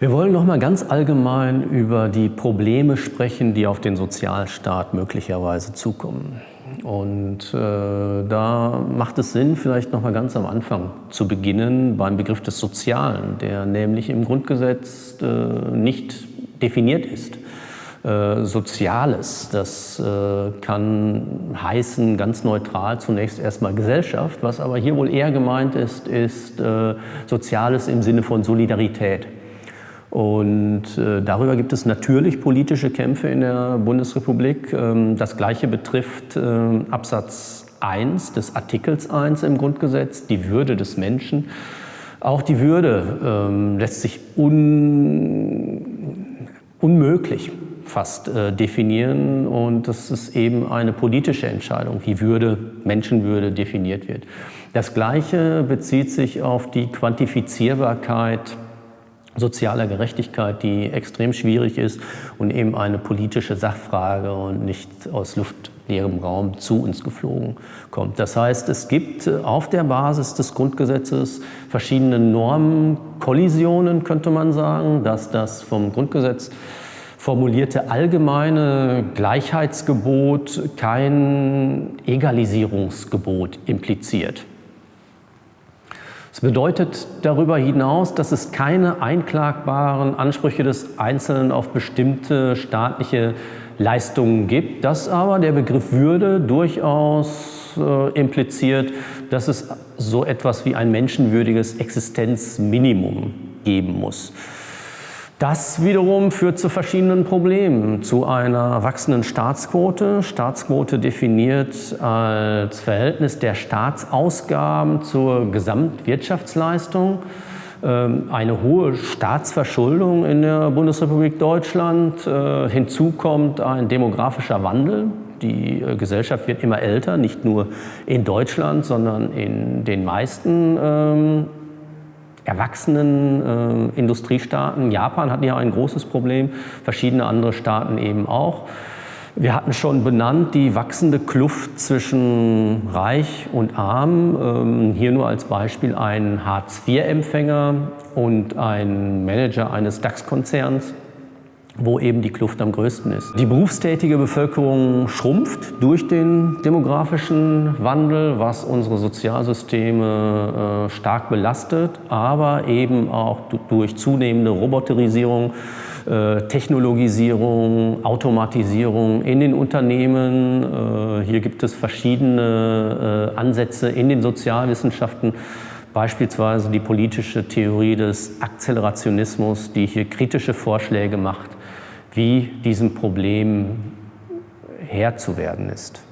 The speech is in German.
Wir wollen noch mal ganz allgemein über die Probleme sprechen, die auf den Sozialstaat möglicherweise zukommen. Und äh, da macht es Sinn, vielleicht noch mal ganz am Anfang zu beginnen beim Begriff des Sozialen, der nämlich im Grundgesetz äh, nicht definiert ist. Äh, Soziales, das äh, kann heißen ganz neutral zunächst erstmal Gesellschaft, was aber hier wohl eher gemeint ist, ist äh, Soziales im Sinne von Solidarität. Und äh, darüber gibt es natürlich politische Kämpfe in der Bundesrepublik. Ähm, das Gleiche betrifft äh, Absatz 1 des Artikels 1 im Grundgesetz, die Würde des Menschen. Auch die Würde ähm, lässt sich un unmöglich fast äh, definieren und das ist eben eine politische Entscheidung, wie Würde, Menschenwürde definiert wird. Das Gleiche bezieht sich auf die Quantifizierbarkeit sozialer Gerechtigkeit, die extrem schwierig ist und eben eine politische Sachfrage und nicht aus luftleerem Raum zu uns geflogen kommt. Das heißt, es gibt auf der Basis des Grundgesetzes verschiedene Normenkollisionen, könnte man sagen, dass das vom Grundgesetz formulierte allgemeine Gleichheitsgebot kein Egalisierungsgebot impliziert. Es bedeutet darüber hinaus, dass es keine einklagbaren Ansprüche des Einzelnen auf bestimmte staatliche Leistungen gibt, dass aber der Begriff Würde durchaus äh, impliziert, dass es so etwas wie ein menschenwürdiges Existenzminimum geben muss. Das wiederum führt zu verschiedenen Problemen, zu einer wachsenden Staatsquote. Staatsquote definiert als Verhältnis der Staatsausgaben zur Gesamtwirtschaftsleistung. Ähm, eine hohe Staatsverschuldung in der Bundesrepublik Deutschland. Äh, hinzu kommt ein demografischer Wandel. Die äh, Gesellschaft wird immer älter, nicht nur in Deutschland, sondern in den meisten ähm, erwachsenen äh, Industriestaaten. Japan hat ja ein großes Problem, verschiedene andere Staaten eben auch. Wir hatten schon benannt die wachsende Kluft zwischen Reich und Arm. Ähm, hier nur als Beispiel ein Hartz-IV-Empfänger und ein Manager eines DAX-Konzerns wo eben die Kluft am größten ist. Die berufstätige Bevölkerung schrumpft durch den demografischen Wandel, was unsere Sozialsysteme äh, stark belastet, aber eben auch durch zunehmende Roboterisierung, äh, Technologisierung, Automatisierung in den Unternehmen. Äh, hier gibt es verschiedene Ansätze in den Sozialwissenschaften, beispielsweise die politische Theorie des Akzelerationismus, die hier kritische Vorschläge macht, wie diesem Problem Herr zu werden ist.